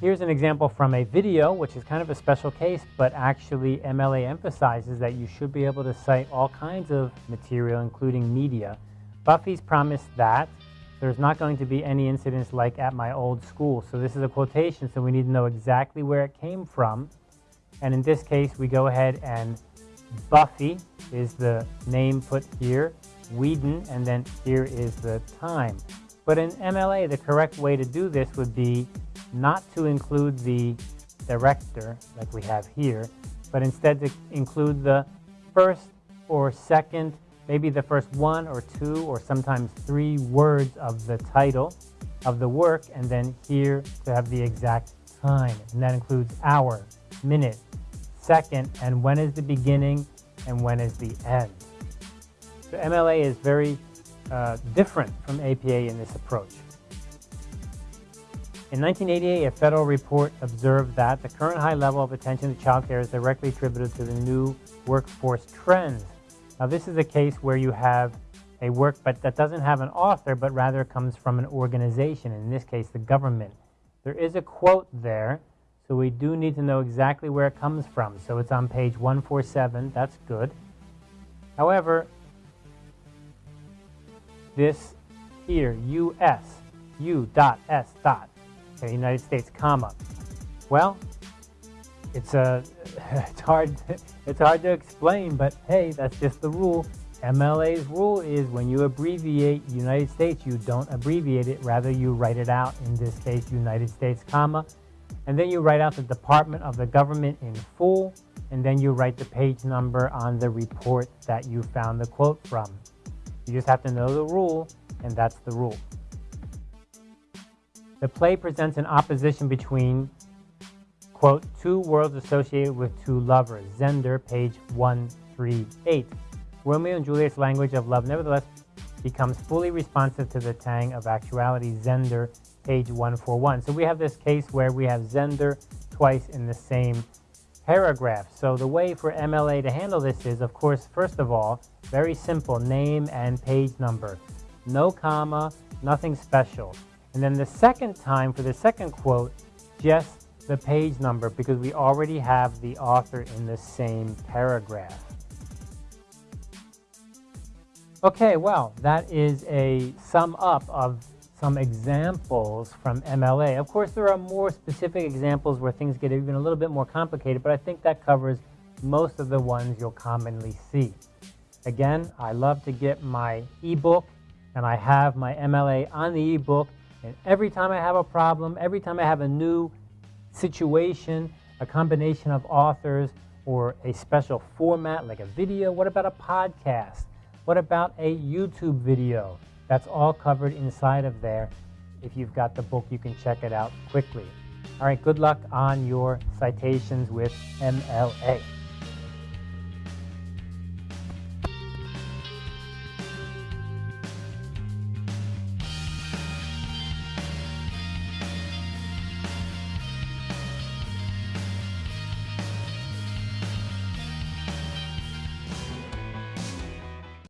Here's an example from a video, which is kind of a special case, but actually MLA emphasizes that you should be able to cite all kinds of material, including media. Buffy's promised that there's not going to be any incidents like at my old school. So this is a quotation, so we need to know exactly where it came from. And in this case, we go ahead and Buffy is the name put here, Whedon, and then here is the time. But in MLA, the correct way to do this would be not to include the director, like we have here, but instead to include the first or second, maybe the first one or two or sometimes three words of the title of the work, and then here to have the exact time. And that includes hour, minute, second, and when is the beginning and when is the end. So MLA is very uh, different from APA in this approach. In 1988, a federal report observed that the current high level of attention to child care is directly attributed to the new workforce trends. Now, this is a case where you have a work but that doesn't have an author, but rather comes from an organization, in this case, the government. There is a quote there, so we do need to know exactly where it comes from. So it's on page 147, that's good. However, this here, U.S., U dot S dot, okay, United States, comma. Well, it's a, it's hard, it's hard to explain, but hey, that's just the rule. MLA's rule is when you abbreviate United States, you don't abbreviate it, rather you write it out, in this case, United States, comma, and then you write out the department of the government in full, and then you write the page number on the report that you found the quote from. You just have to know the rule, and that's the rule. The play presents an opposition between, quote, two worlds associated with two lovers, Zender, page 138. Romeo and Juliet's language of love nevertheless becomes fully responsive to the tang of actuality, Zender, page 141. So we have this case where we have Zender twice in the same paragraph. So the way for MLA to handle this is, of course, first of all, very simple, name and page number. No comma, nothing special. And then the second time, for the second quote, just the page number because we already have the author in the same paragraph. Okay, well, that is a sum up of some examples from MLA. Of course, there are more specific examples where things get even a little bit more complicated, but I think that covers most of the ones you'll commonly see. Again, I love to get my ebook, and I have my MLA on the ebook, and every time I have a problem, every time I have a new situation, a combination of authors, or a special format like a video, what about a podcast? What about a YouTube video? That's all covered inside of there. If you've got the book, you can check it out quickly. All right, good luck on your citations with MLA.